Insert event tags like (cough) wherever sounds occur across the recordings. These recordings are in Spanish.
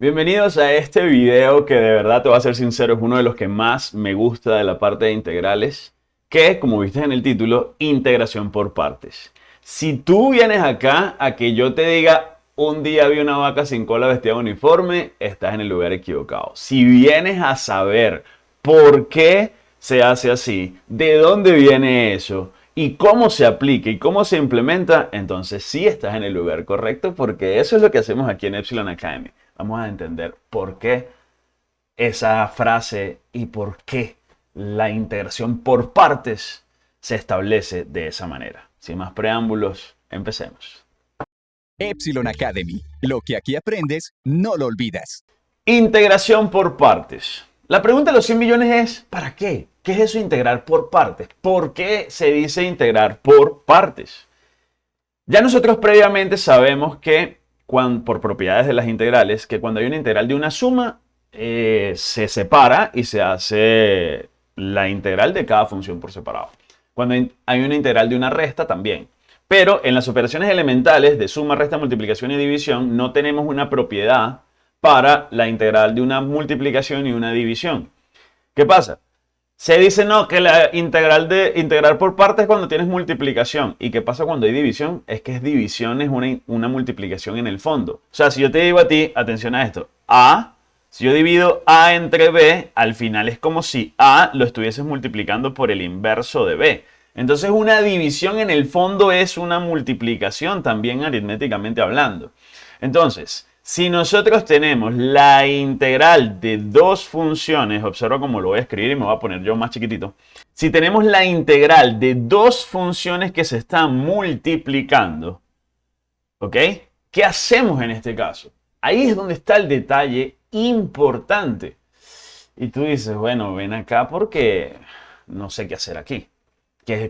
Bienvenidos a este video que de verdad te voy a ser sincero es uno de los que más me gusta de la parte de integrales que como viste en el título, integración por partes. Si tú vienes acá a que yo te diga un día vi una vaca sin cola vestida de uniforme, estás en el lugar equivocado. Si vienes a saber por qué se hace así, de dónde viene eso y cómo se aplica y cómo se implementa, entonces sí estás en el lugar correcto porque eso es lo que hacemos aquí en Epsilon Academy vamos a entender por qué esa frase y por qué la integración por partes se establece de esa manera. Sin más preámbulos, empecemos. Epsilon Academy. Lo que aquí aprendes, no lo olvidas. Integración por partes. La pregunta de los 100 millones es, ¿para qué? ¿Qué es eso integrar por partes? ¿Por qué se dice integrar por partes? Ya nosotros previamente sabemos que por propiedades de las integrales, que cuando hay una integral de una suma, eh, se separa y se hace la integral de cada función por separado. Cuando hay una integral de una resta, también. Pero en las operaciones elementales de suma, resta, multiplicación y división, no tenemos una propiedad para la integral de una multiplicación y una división. ¿Qué pasa? Se dice no, que la integral de integrar por partes es cuando tienes multiplicación. ¿Y qué pasa cuando hay división? Es que es división, es una, una multiplicación en el fondo. O sea, si yo te digo a ti, atención a esto, A, si yo divido A entre B, al final es como si A lo estuvieses multiplicando por el inverso de B. Entonces una división en el fondo es una multiplicación también aritméticamente hablando. Entonces, si nosotros tenemos la integral de dos funciones, observa cómo lo voy a escribir y me voy a poner yo más chiquitito. Si tenemos la integral de dos funciones que se están multiplicando, ¿ok? ¿Qué hacemos en este caso? Ahí es donde está el detalle importante. Y tú dices, bueno, ven acá porque no sé qué hacer aquí.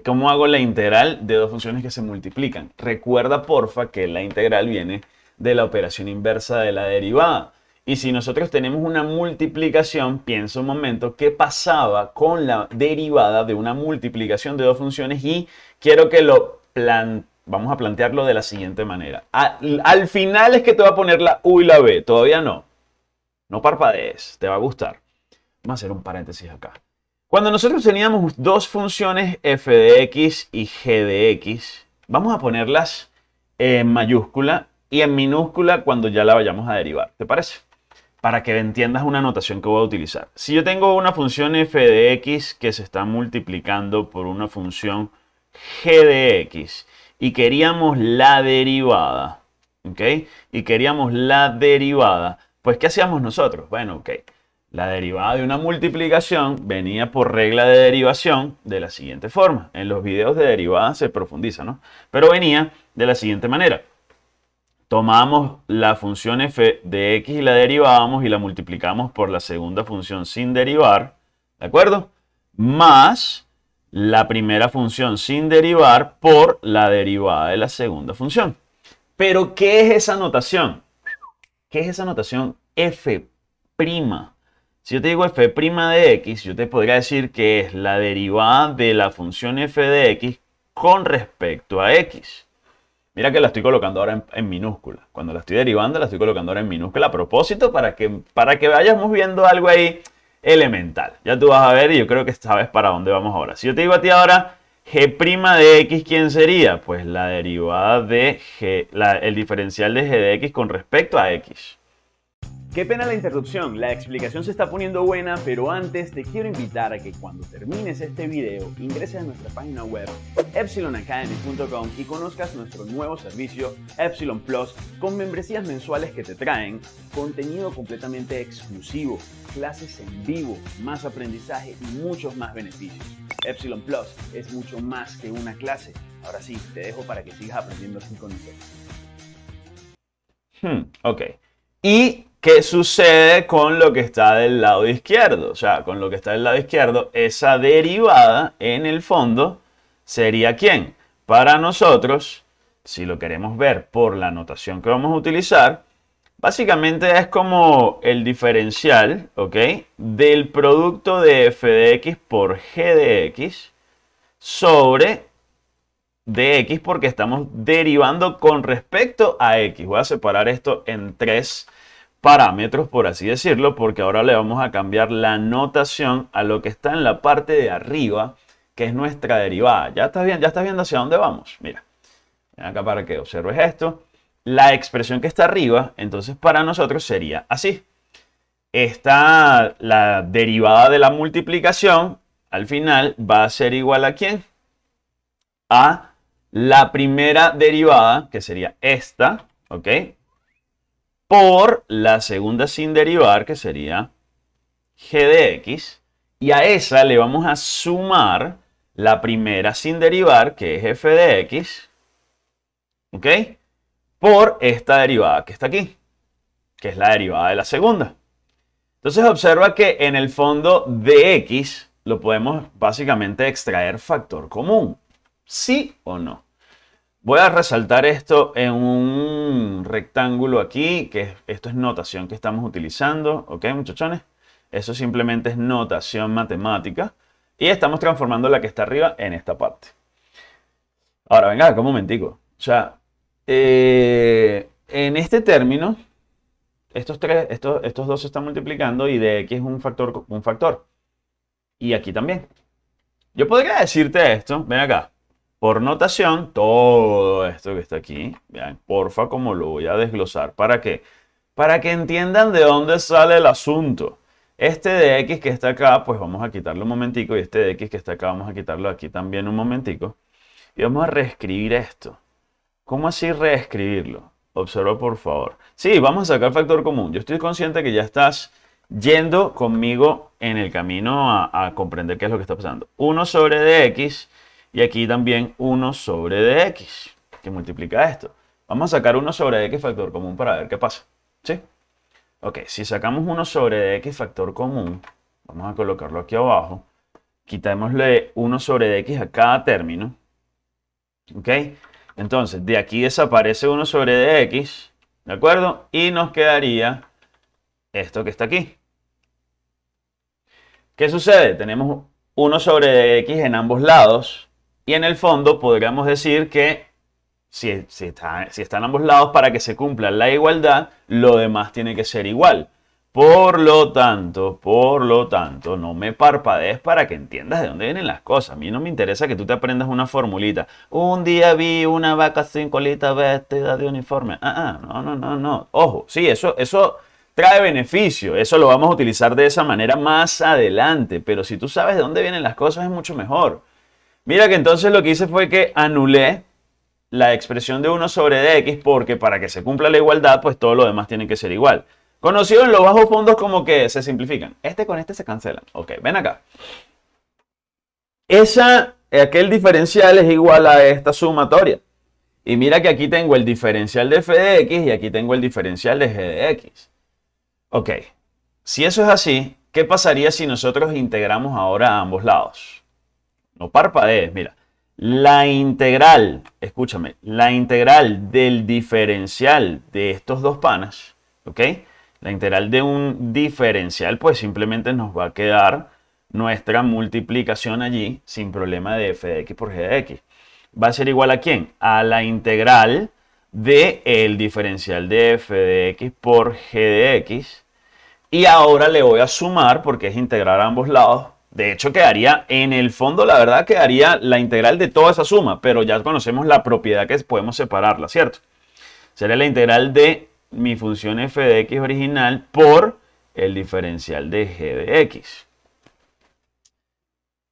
¿Cómo hago la integral de dos funciones que se multiplican? Recuerda, porfa, que la integral viene de la operación inversa de la derivada. Y si nosotros tenemos una multiplicación, piensa un momento, ¿qué pasaba con la derivada de una multiplicación de dos funciones? Y quiero que lo plan vamos a plantearlo de la siguiente manera. Al, al, final es que te va a poner la U y la B, todavía no. No parpadees, te va a gustar. Vamos a hacer un paréntesis acá. Cuando nosotros teníamos dos funciones f de x y g de x, vamos a ponerlas en mayúscula y en minúscula cuando ya la vayamos a derivar. ¿Te parece? Para que entiendas una notación que voy a utilizar. Si yo tengo una función f de x que se está multiplicando por una función g de x y queríamos la derivada, ¿ok? Y queríamos la derivada, pues ¿qué hacíamos nosotros? Bueno, ok. La derivada de una multiplicación venía por regla de derivación de la siguiente forma. En los videos de derivada se profundiza, ¿no? Pero venía de la siguiente manera tomamos la función f de x y la derivábamos y la multiplicamos por la segunda función sin derivar, ¿de acuerdo? Más la primera función sin derivar por la derivada de la segunda función. Pero, ¿qué es esa notación? ¿Qué es esa notación f'? Si yo te digo f' de x, yo te podría decir que es la derivada de la función f de x con respecto a x. Mira que la estoy colocando ahora en, minúscula. Cuando la estoy derivando, la estoy colocando ahora en minúscula a propósito para que, para que vayamos viendo algo ahí elemental. Ya tú vas a ver y yo creo que sabes para dónde vamos ahora. Si yo te digo a ti ahora g' de x, ¿quién sería? Pues la derivada de g, el diferencial de g de x con respecto a x. Qué pena la interrupción, la explicación se está poniendo buena, pero antes te quiero invitar a que cuando termines este video ingreses a nuestra página web epsilonacademy.com y conozcas nuestro nuevo servicio Epsilon Plus con membresías mensuales que te traen contenido completamente exclusivo, clases en vivo, más aprendizaje y muchos más beneficios. Epsilon Plus es mucho más que una clase. Ahora sí, te dejo para que sigas aprendiendo así con nosotros. Hmm, ok. Y ¿Qué sucede con lo que está del lado izquierdo? O sea, con lo que está del lado izquierdo, esa derivada en el fondo sería ¿quién? Para nosotros, si lo queremos ver por la notación que vamos a utilizar, básicamente es como el diferencial, ¿ok? Del producto de f de x por g de x sobre dx porque estamos derivando con respecto a x. Voy a separar esto en tres parámetros, por así decirlo, porque ahora le vamos a cambiar la notación a lo que está en la parte de arriba, que es nuestra derivada. ¿Ya estás, bien? ¿Ya estás viendo hacia dónde vamos? Mira, acá para que observes esto. La expresión que está arriba, entonces para nosotros sería así. Está la derivada de la multiplicación, al final va a ser igual a quién? A la primera derivada, que sería esta, ¿ok? Por la segunda sin derivar, que sería g de x. Y a esa le vamos a sumar la primera sin derivar, que es f de x. ¿Ok? Por esta derivada que está aquí, que es la derivada de la segunda. Entonces observa que en el fondo de x lo podemos básicamente extraer factor común. ¿Sí o no? Voy a resaltar esto en un rectángulo aquí, que esto es notación que estamos utilizando, ¿ok muchachones? Eso simplemente es notación matemática y estamos transformando la que está arriba en esta parte. Ahora, venga, un momentico. O sea, eh, en este término, estos, tres, estos, estos dos se están multiplicando y de x es un factor, un factor. Y aquí también. Yo podría decirte esto, ven acá. Por notación, todo esto que está aquí, vean, porfa, como lo voy a desglosar. ¿Para qué? Para que entiendan de dónde sale el asunto. Este de x que está acá, pues vamos a quitarlo un momentico. Y este de x que está acá, vamos a quitarlo aquí también un momentico. Y vamos a reescribir esto. ¿Cómo así reescribirlo? Observa por favor. Sí, vamos a sacar factor común. Yo estoy consciente que ya estás yendo conmigo en el camino a, a comprender qué es lo que está pasando. 1 sobre dx y aquí también 1 sobre dx, que multiplica esto. Vamos a sacar 1 sobre x factor común para ver qué pasa. ¿Sí? Ok, si sacamos 1 sobre dx factor común, vamos a colocarlo aquí abajo. Quitémosle 1 sobre dx a cada término. ¿Ok? Entonces, de aquí desaparece 1 sobre dx, ¿de acuerdo? Y nos quedaría esto que está aquí. ¿Qué sucede? Tenemos 1 sobre dx en ambos lados. Y en el fondo podríamos decir que si, está, si en ambos lados, para que se cumpla la igualdad, lo demás tiene que ser igual. Por lo tanto, por lo tanto, no me parpadees para que entiendas de dónde vienen las cosas. A mí no me interesa que tú te aprendas una formulita. Un día vi una vaca sin colita vestida de uniforme. Ah, ah, no, no, no, no. Ojo, sí, eso, eso trae beneficio. Eso lo vamos a utilizar de esa manera más adelante. Pero si tú sabes de dónde vienen las cosas es mucho mejor. Mira que entonces lo que hice fue que anulé la expresión de 1 sobre dx porque para que se cumpla la igualdad, pues todo lo demás tiene que ser igual. Conocido en los bajos fondos como que se simplifican. Este con este se cancelan. Ok, ven acá. Esa, aquel diferencial es igual a esta sumatoria. Y mira que aquí tengo el diferencial de f de x y aquí tengo el diferencial de g de x. Ok, si eso es así, ¿qué pasaría si nosotros integramos ahora a ambos lados? No parpadees, mira. La integral, escúchame, la integral del diferencial de estos dos panas, ¿ok? La integral de un diferencial, pues simplemente nos va a quedar nuestra multiplicación allí sin problema de f de x por g de x. ¿Va a ser igual a quién? A la integral del el diferencial de f de x por g de x. Y ahora le voy a sumar, porque es integrar a ambos lados, de hecho, quedaría, en el fondo, la verdad, quedaría la integral de toda esa suma, pero ya conocemos la propiedad que podemos separarla, ¿cierto? Sería la integral de mi función f de x original por el diferencial de g de x.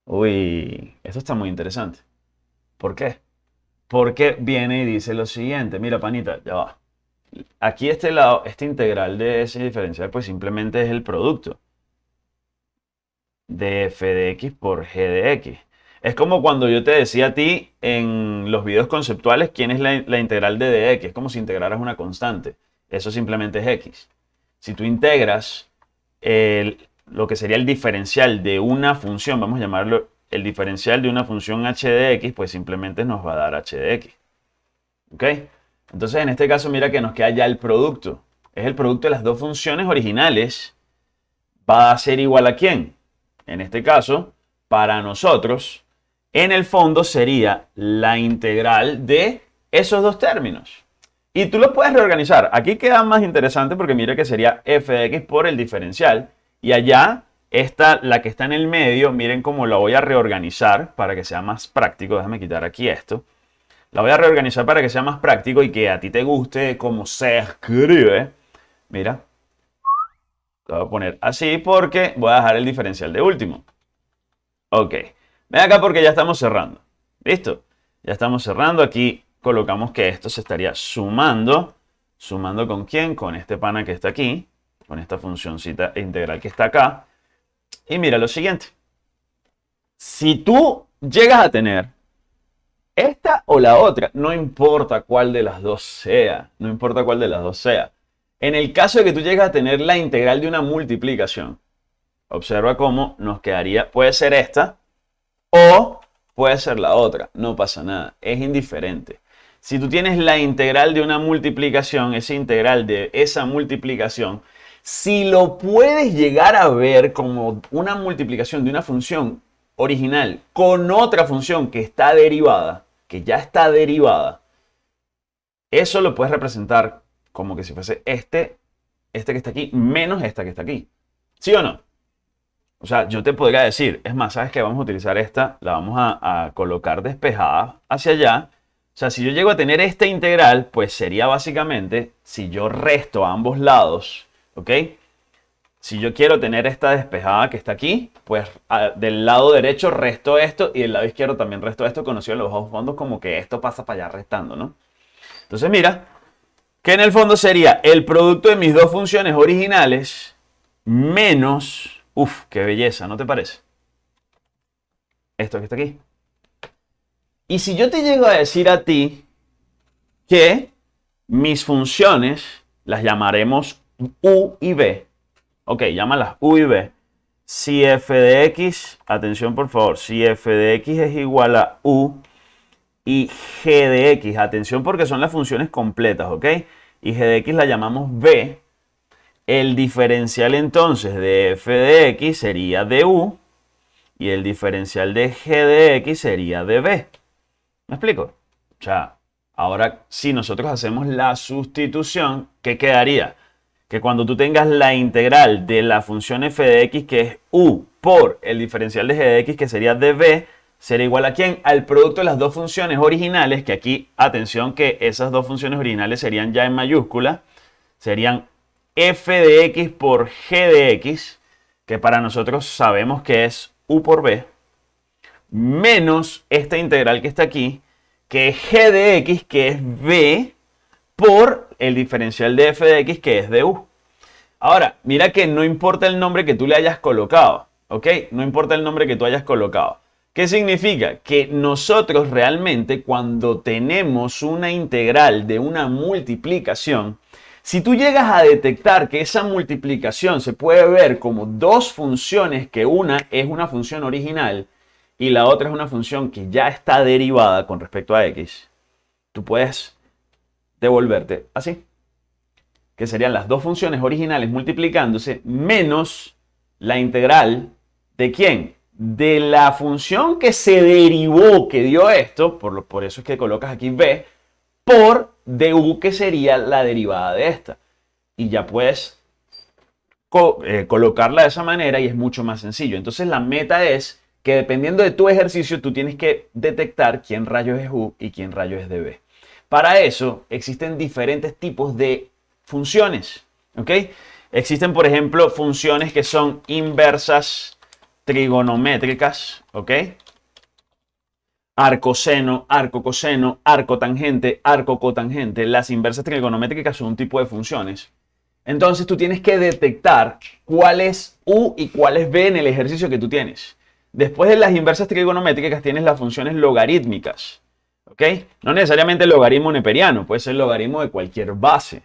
Uy, esto está muy interesante. ¿Por qué? Porque viene y dice lo siguiente. Mira, panita, ya va. Aquí este lado, esta integral de ese diferencial, pues simplemente es el producto de f de x por g de x. Es como cuando yo te decía a ti en los videos conceptuales quién es la, integral de dx. Es como si integraras una constante. Eso simplemente es x. Si tú integras lo que sería el diferencial de una función, vamos a llamarlo el diferencial de una función h de x, pues simplemente nos va a dar h de x. ¿Ok? Entonces en este caso mira que nos queda ya el producto. Es el producto de las dos funciones originales. ¿Va a ser igual a quién? En este caso, para nosotros, en el fondo sería la integral de esos dos términos. Y tú lo puedes reorganizar. Aquí queda más interesante porque mira que sería f de x por el diferencial. Y allá esta, la que está en el medio, miren cómo la voy a reorganizar para que sea más práctico. Déjame quitar aquí esto. La voy a reorganizar para que sea más práctico y que a ti te guste cómo se escribe. Mira. Lo voy a poner así porque voy a dejar el diferencial de último. Ok. Ven acá porque ya estamos cerrando. ¿Listo? Ya estamos cerrando. Aquí colocamos que esto se estaría sumando. ¿Sumando con quién? Con este pana que está aquí. Con esta funcióncita integral que está acá. Y mira lo siguiente. Si tú llegas a tener esta o la otra, no importa cuál de las dos sea, no importa cuál de las dos sea. En el caso de que tú llegues a tener la integral de una multiplicación, observa cómo nos quedaría, puede ser esta o puede ser la otra, no pasa nada, es indiferente. Si tú tienes la integral de una multiplicación, esa integral de esa multiplicación, si lo puedes llegar a ver como una multiplicación de una función original con otra función que está derivada, que ya está derivada, eso lo puedes representar como que si fuese este, este que está aquí, menos esta que está aquí. ¿Sí o no? O sea, yo te podría decir, es más, ¿sabes qué? Vamos a utilizar esta, la vamos a, colocar despejada hacia allá. O sea, si yo llego a tener esta integral, pues sería básicamente, si yo resto a ambos lados, ¿ok? Si yo quiero tener esta despejada que está aquí, pues del lado derecho resto esto y del lado izquierdo también resto esto, conocido en los bajos fondos como que esto pasa para allá restando, ¿no? Entonces mira, que en el fondo sería el producto de mis dos funciones originales menos, uff, qué belleza, ¿no te parece? Esto que está aquí. Y si yo te llego a decir a ti que mis funciones las llamaremos u y b, Ok, llámalas U y B. Si f de x, atención por favor, si f de x es igual a u y g de x, atención porque son las funciones completas, ¿ok? Y g de x la llamamos b, el diferencial entonces de f de x sería de u y el diferencial de g de x sería de b. ¿Me explico? O ahora si nosotros hacemos la sustitución, ¿qué quedaría? que cuando tú tengas la integral de la función f de x, que es u por el diferencial de g de x, que sería db, será igual a quién? Al producto de las dos funciones originales, que aquí, atención que esas dos funciones originales serían ya en mayúscula, serían f de x por g de x, que para nosotros sabemos que es u por b, menos esta integral que está aquí, que es g de x, que es b, por el diferencial de f de x que es de u. Ahora, mira que no importa el nombre que tú le hayas colocado, ¿ok? No importa el nombre que tú hayas colocado. ¿Qué significa? Que nosotros realmente cuando tenemos una integral de una multiplicación, si tú llegas a detectar que esa multiplicación se puede ver como dos funciones, que una es una función original y la otra es una función que ya está derivada con respecto a x, tú puedes devolverte así. Que serían las dos funciones originales multiplicándose menos la integral de quién? De la función que se derivó, que dio esto, por, lo, por eso es que colocas aquí b, por du que sería la derivada de esta. Y ya puedes eh, colocarla de esa manera y es mucho más sencillo. Entonces la meta es que dependiendo de tu ejercicio, tú tienes que detectar quién rayos es u y quién rayos es db. Para eso existen diferentes tipos de funciones. Existen, por ejemplo, funciones que son inversas trigonométricas. ¿ok? Arcoseno, arco coseno, arco tangente, arco cotangente. Las inversas trigonométricas son un tipo de funciones. Entonces tú tienes que detectar cuál es U y cuál es B en el ejercicio que tú tienes. Después de las inversas trigonométricas tienes las funciones logarítmicas. ¿Ok? No necesariamente el logaritmo neperiano, puede ser el logaritmo de cualquier base.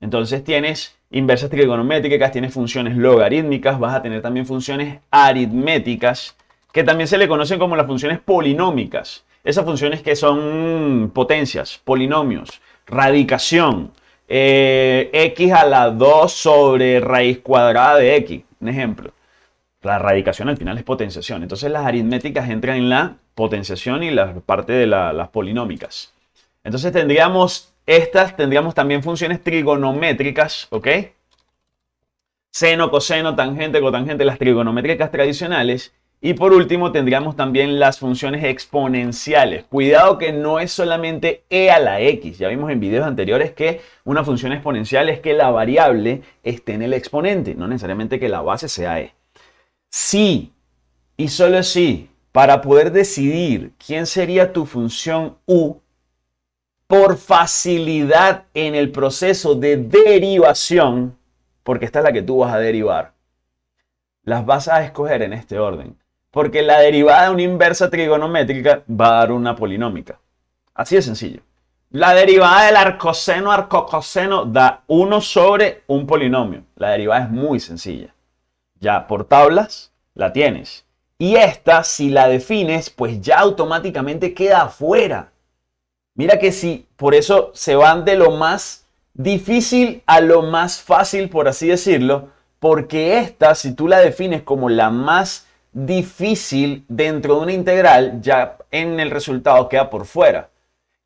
Entonces tienes inversas trigonométricas, tienes funciones logarítmicas, vas a tener también funciones aritméticas, que también se le conocen como las funciones polinómicas. Esas funciones que son potencias, polinomios, radicación, eh, x a la 2 sobre raíz cuadrada de x, un ejemplo. La radicación al final es potenciación. Entonces las aritméticas entran en la potenciación y la parte de las polinómicas. Entonces tendríamos Estas tendríamos también funciones trigonométricas, ¿ok? Seno, coseno, tangente, cotangente, las trigonométricas tradicionales. Y por último tendríamos también las funciones exponenciales. Cuidado que no es solamente e a la x. Ya vimos en videos anteriores que una función exponencial es que la variable esté en el exponente, no necesariamente que la base sea e. Sí, y solo si, para poder decidir quién sería tu función u, por facilidad en el proceso de derivación, porque esta es la que tú vas a derivar, las vas a escoger en este orden. Porque la derivada de una inversa trigonométrica va a dar una polinómica. Así de sencillo. La derivada del arcoseno arcocoseno da 1 sobre un polinomio. La derivada es muy sencilla. Ya por tablas la tienes. Y esta, si la defines, pues ya automáticamente queda afuera. Mira que si por eso se van de lo más difícil a lo más fácil, por así decirlo, porque esta, si tú la defines como la más difícil dentro de una integral, ya en el resultado queda por fuera.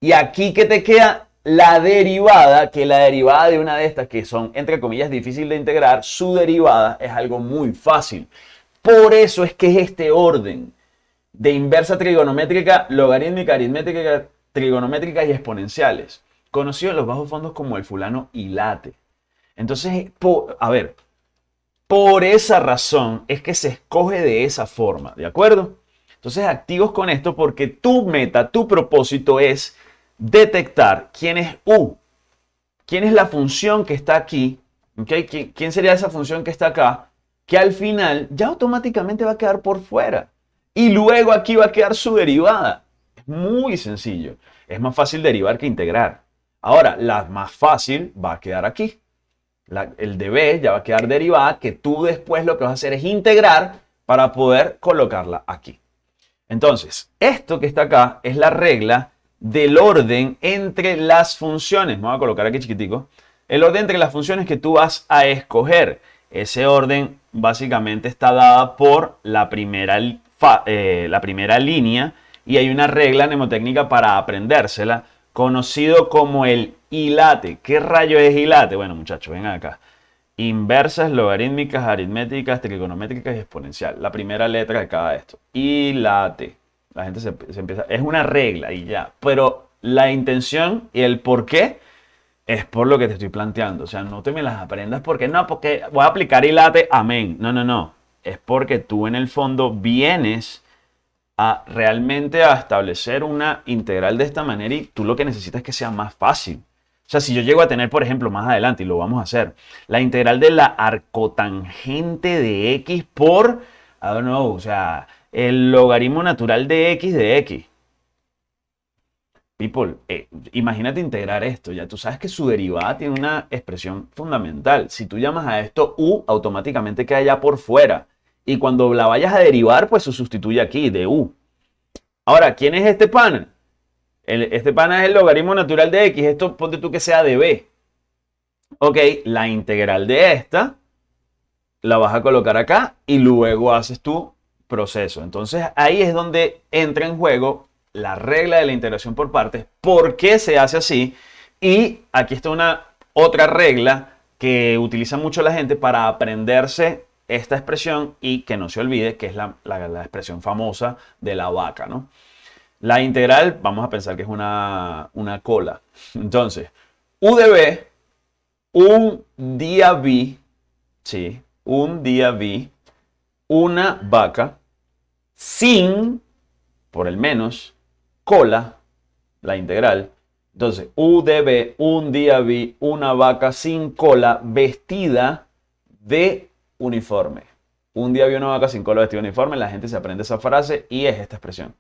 Y aquí que te queda la derivada, que la derivada de una de estas que son, entre comillas, difícil de integrar, su derivada es algo muy fácil. Por eso es que es este orden de inversa trigonométrica, logarítmica, aritmétrica, trigonométrica y exponenciales, conocido en los bajos fondos como el fulano hilate. Entonces, a ver, por esa razón es que se escoge de esa forma, ¿de acuerdo? Entonces, activos con esto porque tu meta, tu propósito es detectar quién es U, quién es la función que está aquí, ¿quién sería esa función que está acá? Que al final ya automáticamente va a quedar por fuera. Y luego aquí va a quedar su derivada. Es muy sencillo. Es más fácil derivar que integrar. Ahora, la más fácil va a quedar aquí el de ya va a quedar derivada, que tú después lo que vas a hacer es integrar para poder colocarla aquí. Entonces, esto que está acá es la regla del orden entre las funciones. Me voy a colocar aquí chiquitico. El orden entre las funciones que tú vas a escoger. Ese orden básicamente está dada por la primera, eh, la primera línea y hay una regla mnemotécnica para aprendérsela conocido como el hilate. ¿Qué rayo es hilate? Bueno, muchachos, vengan acá. Inversas, logarítmicas, aritméticas, trigonométricas y exponencial. La primera letra de cada esto. Hilate. La gente se, empieza... Es una regla y ya. Pero la intención y el por qué es por lo que te estoy planteando. O sea, no te me las aprendas porque no, porque voy a aplicar hilate, amén. No, no, no. Es porque tú en el fondo vienes a realmente a establecer una integral de esta manera y tú lo que necesitas es que sea más fácil. O sea, si yo llego a tener, por ejemplo, más adelante, y lo vamos a hacer, la integral de la arcotangente de x por, I don't know, o sea, el logaritmo natural de x de x. People, eh, imagínate integrar esto, ya tú sabes que su derivada tiene una expresión fundamental. Si tú llamas a esto u, automáticamente queda ya por fuera. Y cuando la vayas a derivar, pues se sustituye aquí de u. Ahora, ¿quién es este pana? este pana es el logaritmo natural de x. Esto ponte tú que sea de b. Ok, la integral de esta la vas a colocar acá y luego haces tu proceso. Entonces ahí es donde entra en juego la regla de la integración por partes. ¿Por qué se hace así? Y aquí está una otra regla que utiliza mucho la gente para aprenderse esta expresión y que no se olvide que es la, expresión famosa de la vaca, ¿no? La integral, vamos a pensar que es una, cola. Entonces, U de B, un día vi, sí, un día vi una vaca sin, por el menos, cola, la integral. Entonces, U de B, un día vi una vaca sin cola vestida de uniforme. Un día había una vaca sin color vestido uniforme, la gente se aprende esa frase y es esta expresión.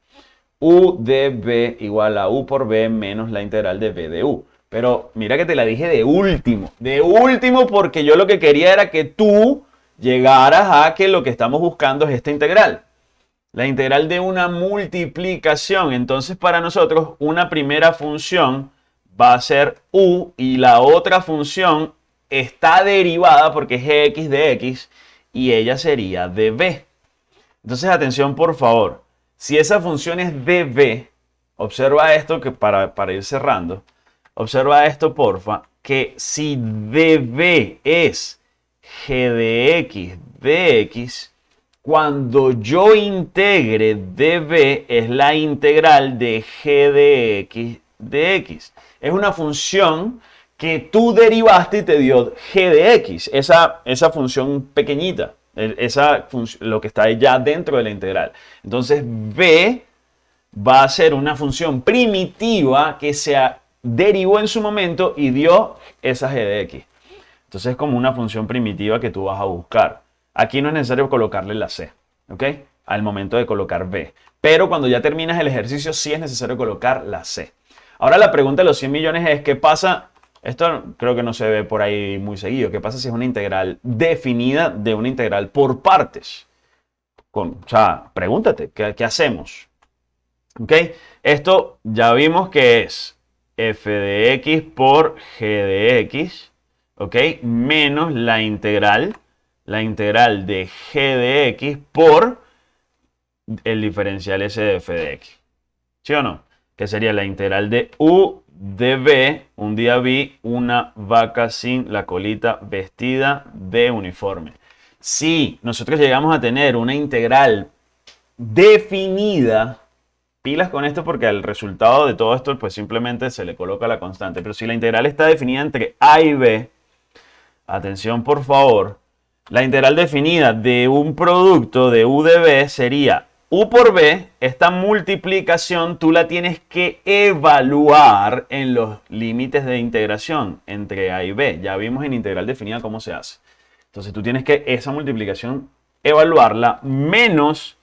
U de B igual a U por B menos la integral de B de U. Pero mira que te la dije de último, de último porque yo lo que quería era que tú llegaras a que lo que estamos buscando es esta integral. La integral de una multiplicación. Entonces para nosotros una primera función va a ser U y la otra función está derivada porque es x de x y ella sería de b. Entonces, atención por favor. Si esa función es de b, observa esto que para, para ir cerrando. observa esto porfa, que si db es g de x de x, cuando yo integre db es la integral de g de x de x. Es una función que tú derivaste y te dio g de x, esa, esa función pequeñita, esa lo que está ya dentro de la integral. Entonces b va a ser una función primitiva que se derivó en su momento y dio esa g de x. Entonces es como una función primitiva que tú vas a buscar. Aquí no es necesario colocarle la c, ¿ok? Al momento de colocar b. Pero cuando ya terminas el ejercicio sí es necesario colocar la c. Ahora la pregunta de los 100 millones es, ¿qué pasa? Esto creo que no se ve por ahí muy seguido. ¿Qué pasa si es una integral definida de una integral por partes? Con, o sea, pregúntate, ¿qué, qué hacemos? ¿Ok? Esto ya vimos que es f de x por g de x, ¿ok? Menos la integral, la integral de g de x por el diferencial s de f de x. ¿Sí o no? Que sería la integral de u de b, un día vi una vaca sin la colita vestida de uniforme. Si nosotros llegamos a tener una integral definida, pilas con esto porque al resultado de todo esto pues simplemente se le coloca la constante. Pero si la integral está definida entre a y b, atención por favor, la integral definida de un producto de u de b sería u por b, esta multiplicación tú la tienes que evaluar en los límites de integración entre a y b. Ya vimos en integral definida cómo se hace. Entonces tú tienes que esa multiplicación evaluarla menos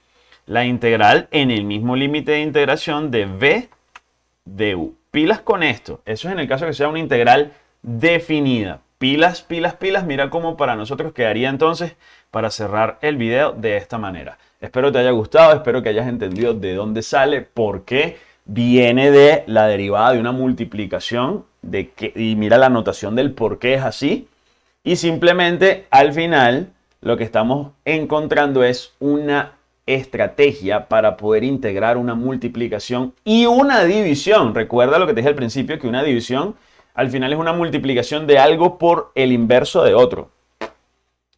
la integral en el mismo límite de integración de b de u. Pilas con esto. Eso es en el caso que sea una integral definida. Pilas, pilas, pilas. Mira cómo para nosotros quedaría entonces para cerrar el video de esta manera. Espero te haya gustado, espero que hayas entendido de dónde sale, por qué viene de la derivada de una multiplicación de que, y mira la notación del por qué es así. Y simplemente al final lo que estamos encontrando es una estrategia para poder integrar una multiplicación y una división. Recuerda lo que te dije al principio, que una división al final es una multiplicación de algo por el inverso de otro.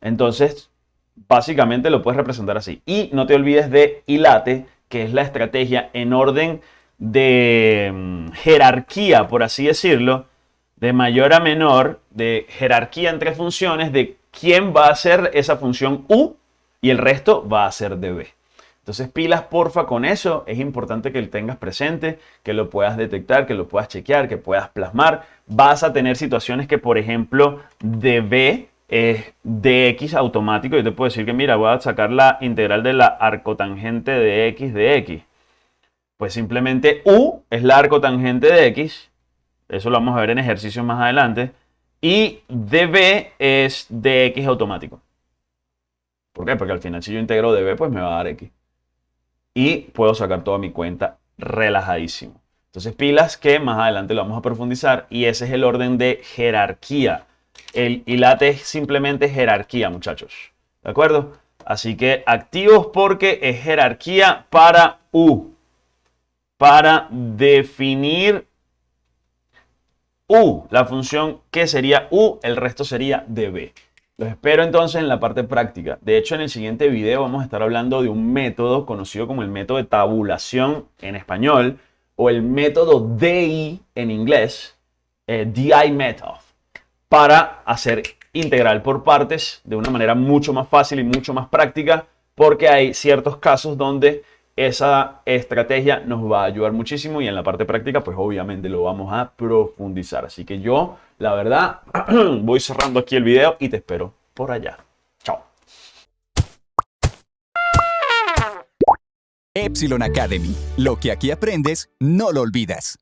Entonces, básicamente lo puedes representar así. Y no te olvides de hilate, que es la estrategia en orden de mm, jerarquía, por así decirlo, de mayor a menor, de jerarquía entre funciones, de quién va a ser esa función u y el resto va a ser de b. Entonces pilas porfa con eso, es importante que lo tengas presente, que lo puedas detectar, que lo puedas chequear, que puedas plasmar. Vas a tener situaciones que por ejemplo de b es de x automático. Yo te puedo decir que, mira, voy a sacar la integral de la arcotangente de x de x. Pues simplemente u es la arcotangente de x. Eso lo vamos a ver en ejercicios más adelante. Y db es de x automático. ¿Por qué? Porque al final si yo integro db, pues me va a dar x. Y puedo sacar toda mi cuenta relajadísimo. Entonces pilas que más adelante lo vamos a profundizar y ese es el orden de jerarquía el ILATE es simplemente jerarquía, muchachos. ¿De acuerdo? Así que activos porque es jerarquía para U. Para definir U, la función que sería U, el resto sería DB. Los espero entonces en la parte práctica. De hecho, en el siguiente video vamos a estar hablando de un método conocido como el método de tabulación en español o el método DI en inglés, eh, DI method para hacer integral por partes de una manera mucho más fácil y mucho más práctica porque hay ciertos casos donde esa estrategia nos va a ayudar muchísimo y en la parte práctica pues obviamente lo vamos a profundizar. Así que yo la verdad (clears throat) voy cerrando aquí el video y te espero por allá. Chao. Epsilon Academy. Lo que aquí aprendes, no lo olvidas.